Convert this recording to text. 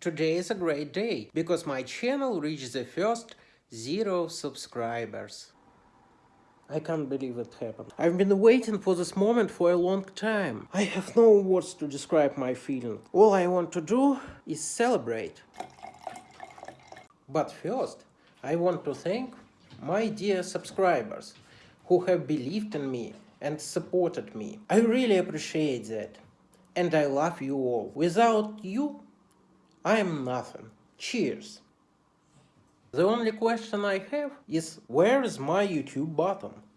Today is a great day, because my channel reached the first zero subscribers. I can't believe it happened. I've been waiting for this moment for a long time. I have no words to describe my feeling. All I want to do is celebrate. But first, I want to thank my dear subscribers who have believed in me and supported me. I really appreciate that. And I love you all. Without you, I am nothing. Cheers. The only question I have is where is my YouTube button?